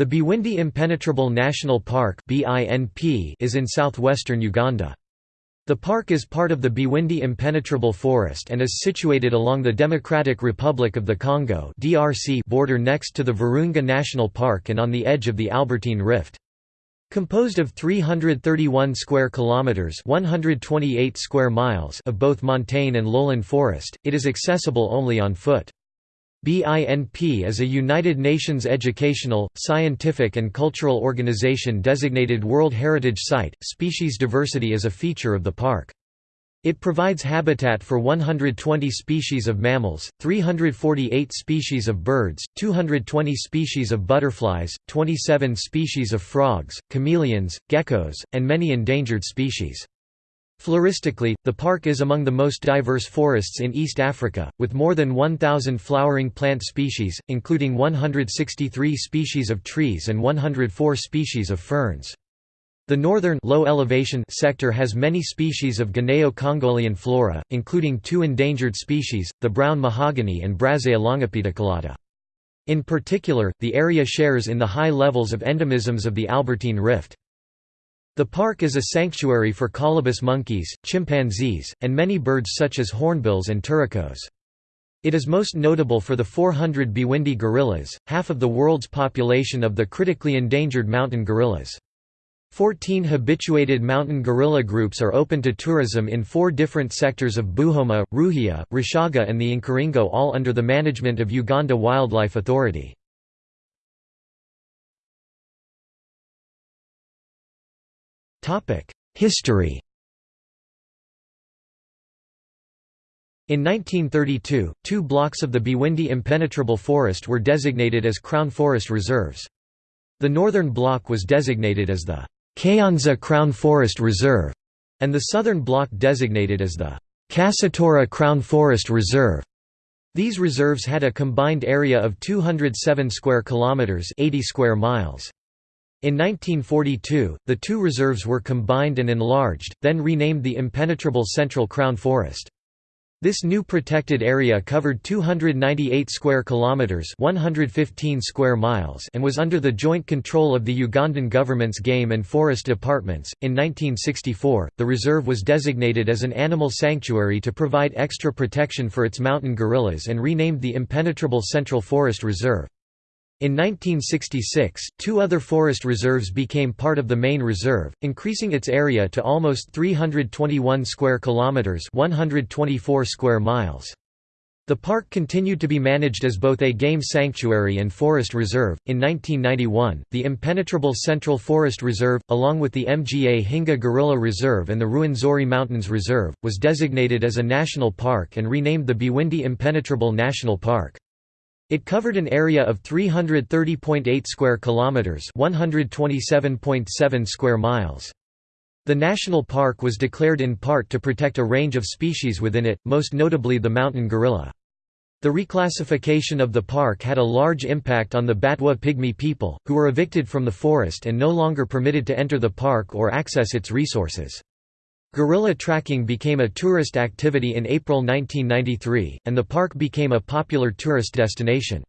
The Bwindi Impenetrable National Park is in southwestern Uganda. The park is part of the Bwindi Impenetrable Forest and is situated along the Democratic Republic of the Congo border next to the Virunga National Park and on the edge of the Albertine Rift. Composed of 331 square kilometers, 128 square miles of both montane and lowland forest, it is accessible only on foot. BINP is a United Nations educational, scientific and cultural organization designated World Heritage Site. Species diversity is a feature of the park. It provides habitat for 120 species of mammals, 348 species of birds, 220 species of butterflies, 27 species of frogs, chameleons, geckos, and many endangered species. Floristically, the park is among the most diverse forests in East Africa, with more than 1,000 flowering plant species, including 163 species of trees and 104 species of ferns. The northern low elevation sector has many species of Guineo-Congolian flora, including two endangered species, the brown mahogany and Brazzeia longipedicellata. In particular, the area shares in the high levels of endemisms of the Albertine Rift. The park is a sanctuary for colobus monkeys, chimpanzees, and many birds such as hornbills and turacos. It is most notable for the 400 Bwindi gorillas, half of the world's population of the critically endangered mountain gorillas. Fourteen habituated mountain gorilla groups are open to tourism in four different sectors of Buhoma, Ruhija, Rushaga and the Nkuringo all under the management of Uganda Wildlife Authority. History In 1932, two blocks of the Bwindi Impenetrable Forest were designated as Crown Forest Reserves. The northern block was designated as the Kayonza Crown Forest Reserve, and the southern block designated as the Kasatora Crown Forest Reserve. These reserves had a combined area of 207 square kilometers, 80 square miles. In 1942, the two reserves were combined and enlarged, then renamed the Impenetrable Central Crown Forest. This new protected area covered 298 square kilometers, 115 square miles, and was under the joint control of the Ugandan government's game and forest departments. In 1964, the reserve was designated as an animal sanctuary to provide extra protection for its mountain gorillas and renamed the Impenetrable Central Forest Reserve. In 1966, two other forest reserves became part of the main reserve, increasing its area to almost 321 square kilometers, 124 square miles. The park continued to be managed as both a game sanctuary and forest reserve. In 1991, the impenetrable Central Forest Reserve, along with the Mgahinga Gorilla Reserve and the Ruwenzori Mountains Reserve, was designated as a national park and renamed the Bwindi Impenetrable National Park. It covered an area of 330.8 square kilometers, 127.7 square miles. The national park was declared in part to protect a range of species within it, most notably the mountain gorilla. The reclassification of the park had a large impact on the Batwa Pygmy people, who were evicted from the forest and no longer permitted to enter the park or access its resources. Gorilla tracking became a tourist activity in April 1993, and the park became a popular tourist destination.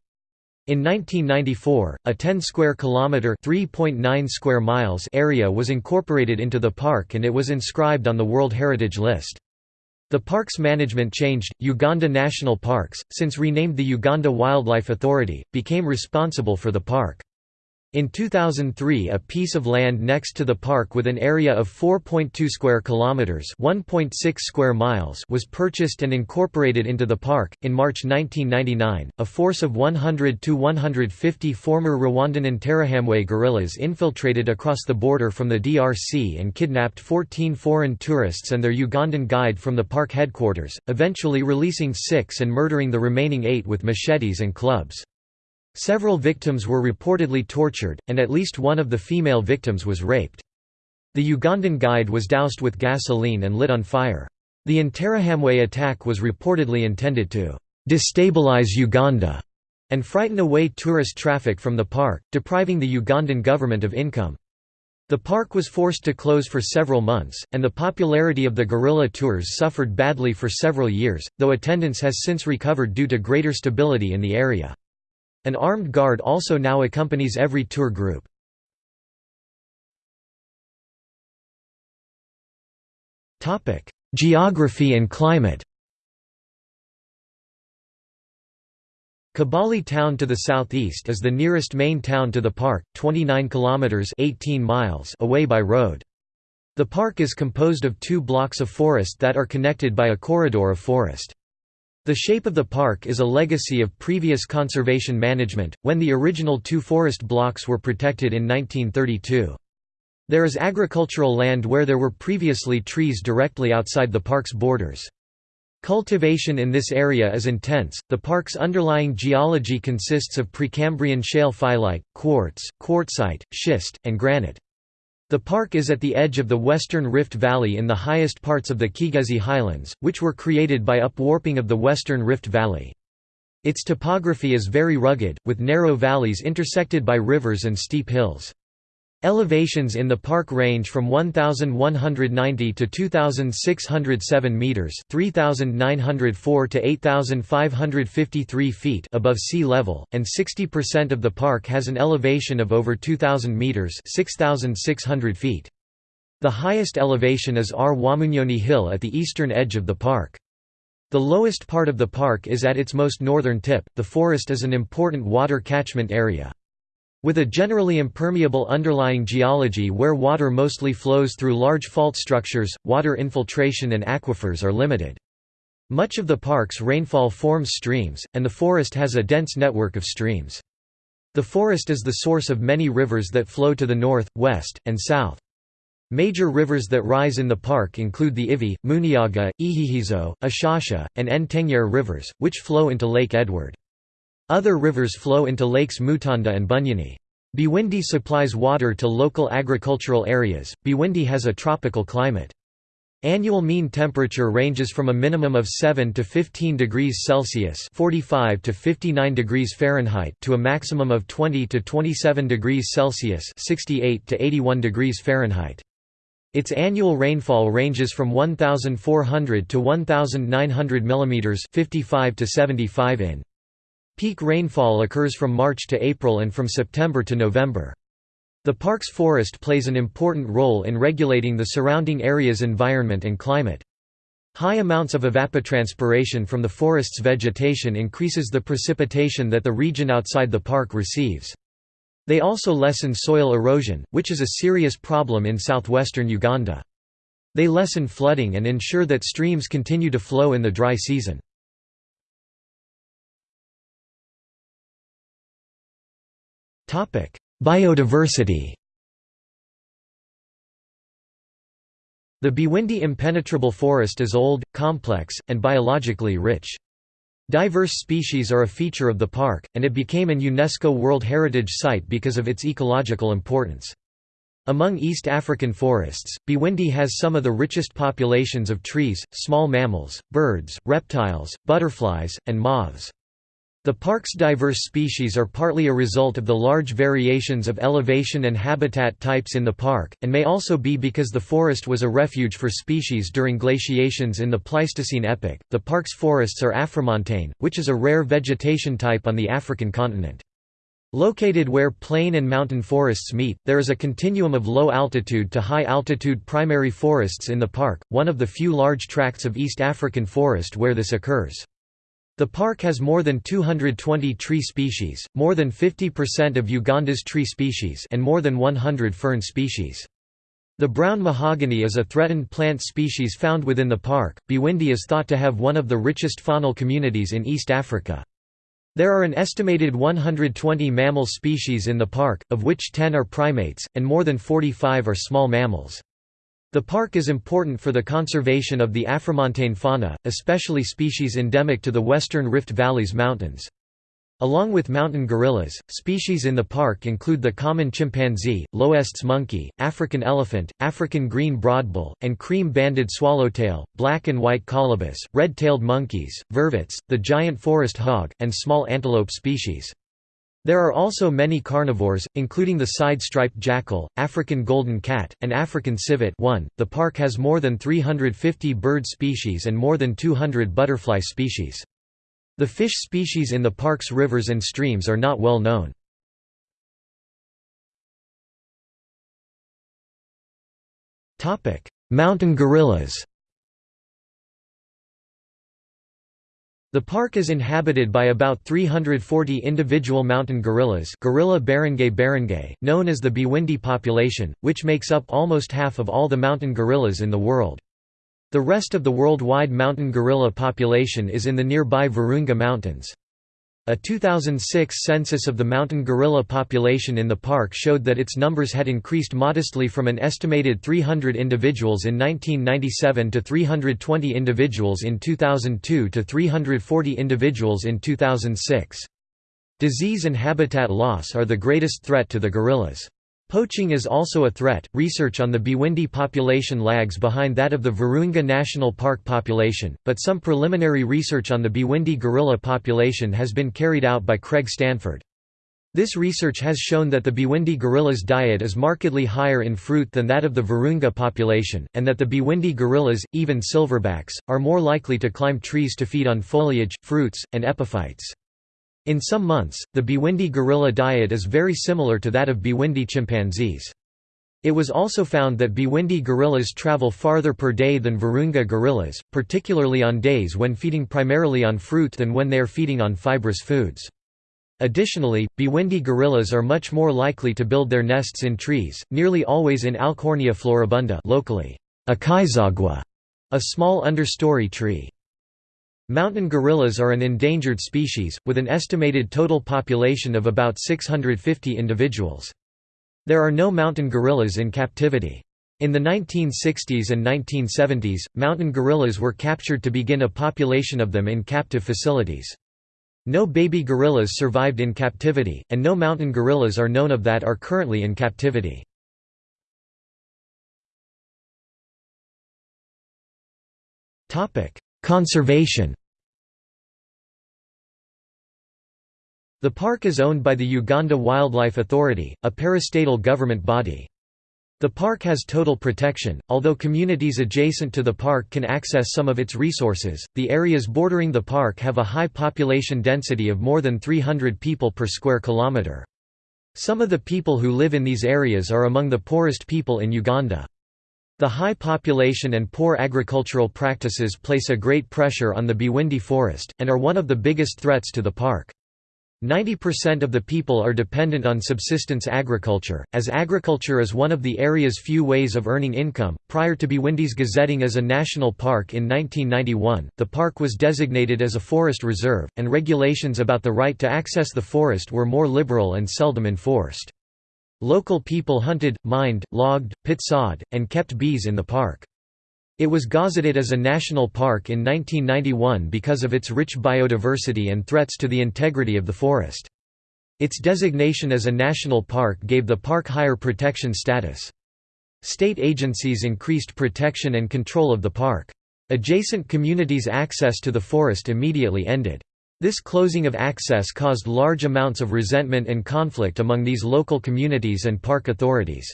In 1994, a 10 square kilometer (3.9 square miles) area was incorporated into the park and it was inscribed on the World Heritage List. The park's management changed. Uganda National Parks, since renamed the Uganda Wildlife Authority, became responsible for the park. In 2003, a piece of land next to the park with an area of 4.2 square kilometers, 1.6 square miles, was purchased and incorporated into the park. In March 1999, a force of 100 to 150 former Rwandan Interahamwe guerrillas infiltrated across the border from the DRC and kidnapped 14 foreign tourists and their Ugandan guide from the park headquarters, eventually releasing 6 and murdering the remaining 8 with machetes and clubs. Several victims were reportedly tortured, and at least one of the female victims was raped. The Ugandan guide was doused with gasoline and lit on fire. The Interahamwe attack was reportedly intended to «destabilize Uganda» and frighten away tourist traffic from the park, depriving the Ugandan government of income. The park was forced to close for several months, and the popularity of the gorilla tours suffered badly for several years, though attendance has since recovered due to greater stability in the area. An armed guard also now accompanies every tour group. Geography and climate Kabale town to the southeast is the nearest main town to the park, 29 kilometers 18 miles away by road. The park is composed of two blocks of forest that are connected by a corridor of forest. The shape of the park is a legacy of previous conservation management, when the original two forest blocks were protected in 1932. There is agricultural land where there were previously trees directly outside the park's borders. Cultivation in this area is intense. The park's underlying geology consists of Precambrian shale phyllite, quartz, quartzite, schist, and granite. The park is at the edge of the western Rift Valley in the highest parts of the Kigezi Highlands, which were created by upwarping of the western Rift Valley. Its topography is very rugged, with narrow valleys intersected by rivers and steep hills. Elevations in the park range from 1190 to 2607 meters, 3904 to 8553 feet above sea level, and 60% of the park has an elevation of over 2000 meters, 6600 feet. The highest elevation is Rwamunyonyi Hill at the eastern edge of the park. The lowest part of the park is at its most northern tip. The forest is an important water catchment area. With a generally impermeable underlying geology where water mostly flows through large fault structures, water infiltration and aquifers are limited. Much of the park's rainfall forms streams, and the forest has a dense network of streams. The forest is the source of many rivers that flow to the north, west, and south. Major rivers that rise in the park include the Ivi, Munyaga, Ihihizo, Ishasha, and Ntengyere rivers, which flow into Lake Edward. Other rivers flow into lakes Mutanda and Bunyonyi. Bwindi supplies water to local agricultural areas. Bwindi has a tropical climate. Annual mean temperature ranges from a minimum of 7 to 15 degrees Celsius (45 to 59 degrees Fahrenheit) to a maximum of 20 to 27 degrees Celsius (68 to 81 degrees Fahrenheit). Its annual rainfall ranges from 1400 to 1900 mm (55 to 75 in). Peak rainfall occurs from March to April and from September to November. The park's forest plays an important role in regulating the surrounding area's environment and climate. High amounts of evapotranspiration from the forest's vegetation increases the precipitation that the region outside the park receives. They also lessen soil erosion, which is a serious problem in southwestern Uganda. They lessen flooding and ensure that streams continue to flow in the dry season. Biodiversity The Bwindi impenetrable forest is old, complex, and biologically rich. Diverse species are a feature of the park, and it became an UNESCO World Heritage Site because of its ecological importance. Among East African forests, Bwindi has some of the richest populations of trees, small mammals, birds, reptiles, butterflies, and moths. The park's diverse species are partly a result of the large variations of elevation and habitat types in the park, and may also be because the forest was a refuge for species during glaciations in the Pleistocene epoch. The park's forests are afromontane, which is a rare vegetation type on the African continent. Located where plain and mountain forests meet, there is a continuum of low altitude to high altitude primary forests in the park, one of the few large tracts of East African forest where this occurs. The park has more than 220 tree species, more than 50% of Uganda's tree species and more than 100 fern species. The brown mahogany is a threatened plant species found within the park. Bwindi is thought to have one of the richest faunal communities in East Africa. There are an estimated 120 mammal species in the park, of which 10 are primates, and more than 45 are small mammals. The park is important for the conservation of the Afromontane fauna, especially species endemic to the western Rift Valley's mountains. Along with mountain gorillas, species in the park include the common chimpanzee, L'Hoest's monkey, African elephant, African green broadbill, and cream-banded swallowtail, black and white colobus, red-tailed monkeys, vervets, the giant forest hog, and small antelope species. There are also many carnivores, including the side-striped jackal, African golden cat, and African civet 1. .The park has more than 350 bird species and more than 200 butterfly species. The fish species in the park's rivers and streams are not well known. Mountain gorillas The park is inhabited by about 340 individual mountain gorillas gorilla beringei beringei, known as the Bwindi population, which makes up almost half of all the mountain gorillas in the world. The rest of the worldwide mountain gorilla population is in the nearby Virunga Mountains. A 2006 census of the mountain gorilla population in the park showed that its numbers had increased modestly from an estimated 300 individuals in 1997 to 320 individuals in 2002 to 340 individuals in 2006. Disease and habitat loss are the greatest threat to the gorillas. Poaching is also a threat. Research on the Bwindi population lags behind that of the Virunga National Park population, but some preliminary research on the Bwindi gorilla population has been carried out by Craig Stanford. This research has shown that the Bwindi gorilla's diet is markedly higher in fruit than that of the Virunga population, and that the Bwindi gorillas, even silverbacks, are more likely to climb trees to feed on foliage, fruits, and epiphytes. In some months, the Bwindi gorilla diet is very similar to that of Bwindi chimpanzees. It was also found that Bwindi gorillas travel farther per day than Virunga gorillas, particularly on days when feeding primarily on fruit than when they are feeding on fibrous foods. Additionally, Bwindi gorillas are much more likely to build their nests in trees, nearly always in Alchornea floribunda locally, a small understory tree. Mountain gorillas are an endangered species, with an estimated total population of about 650 individuals. There are no mountain gorillas in captivity. In the 1960s and 1970s, mountain gorillas were captured to begin a population of them in captive facilities. No baby gorillas survived in captivity, and no mountain gorillas are known of that are currently in captivity. Conservation The park is owned by the Uganda Wildlife Authority, a parastatal government body. The park has total protection, although communities adjacent to the park can access some of its resources. The areas bordering the park have a high population density of more than 300 people per square kilometre. Some of the people who live in these areas are among the poorest people in Uganda. The high population and poor agricultural practices place a great pressure on the Bwindi forest, and are one of the biggest threats to the park. 90% of the people are dependent on subsistence agriculture, as agriculture is one of the area's few ways of earning income. Prior to Bwindi's gazetting as a national park in 1991, the park was designated as a forest reserve, and regulations about the right to access the forest were more liberal and seldom enforced. Local people hunted, mined, logged, pit sawed, and kept bees in the park. It was gazetted as a national park in 1991 because of its rich biodiversity and threats to the integrity of the forest. Its designation as a national park gave the park higher protection status. State agencies increased protection and control of the park. Adjacent communities' access to the forest immediately ended. This closing of access caused large amounts of resentment and conflict among these local communities and park authorities.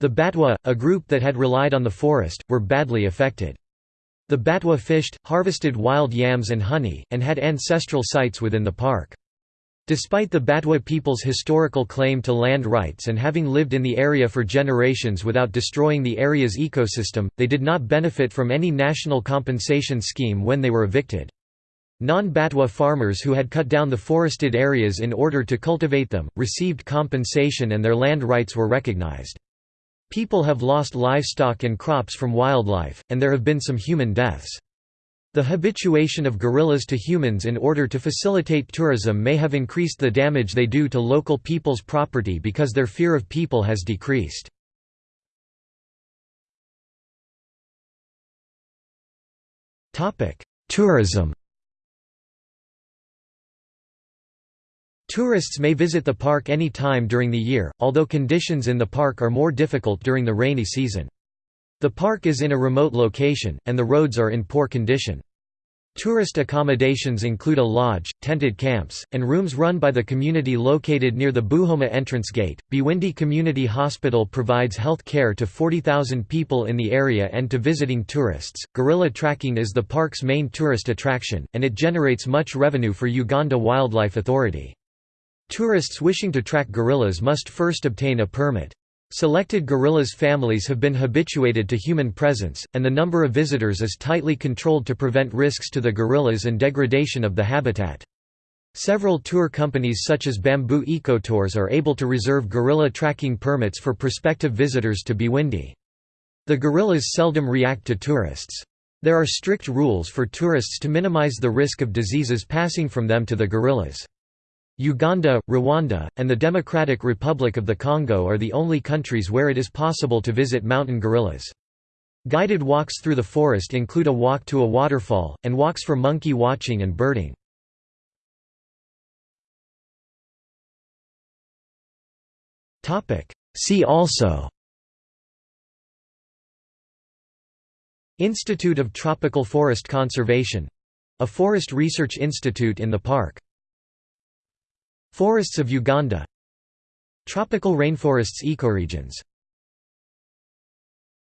The Batwa, a group that had relied on the forest, were badly affected. The Batwa fished, harvested wild yams and honey, and had ancestral sites within the park. Despite the Batwa people's historical claim to land rights and having lived in the area for generations without destroying the area's ecosystem, they did not benefit from any national compensation scheme when they were evicted. Non-Batwa farmers who had cut down the forested areas in order to cultivate them, received compensation and their land rights were recognized. People have lost livestock and crops from wildlife, and there have been some human deaths. The habituation of gorillas to humans in order to facilitate tourism may have increased the damage they do to local people's property because their fear of people has decreased. Tourism Tourists may visit the park any time during the year, although conditions in the park are more difficult during the rainy season. The park is in a remote location, and the roads are in poor condition. Tourist accommodations include a lodge, tented camps, and rooms run by the community located near the Buhoma entrance gate. Bwindi Community Hospital provides health care to 40,000 people in the area and to visiting tourists. Gorilla tracking is the park's main tourist attraction, and it generates much revenue for Uganda Wildlife Authority. Tourists wishing to track gorillas must first obtain a permit. Selected gorillas' families have been habituated to human presence, and the number of visitors is tightly controlled to prevent risks to the gorillas and degradation of the habitat. Several tour companies such as Bamboo Ecotours are able to reserve gorilla tracking permits for prospective visitors to Bwindi. The gorillas seldom react to tourists. There are strict rules for tourists to minimize the risk of diseases passing from them to the gorillas. Uganda, Rwanda, and the Democratic Republic of the Congo are the only countries where it is possible to visit mountain gorillas. Guided walks through the forest include a walk to a waterfall, and walks for monkey watching and birding. See also Institute of Tropical Forest Conservation — a forest research institute in the park Forests of Uganda. Tropical rainforests ecoregions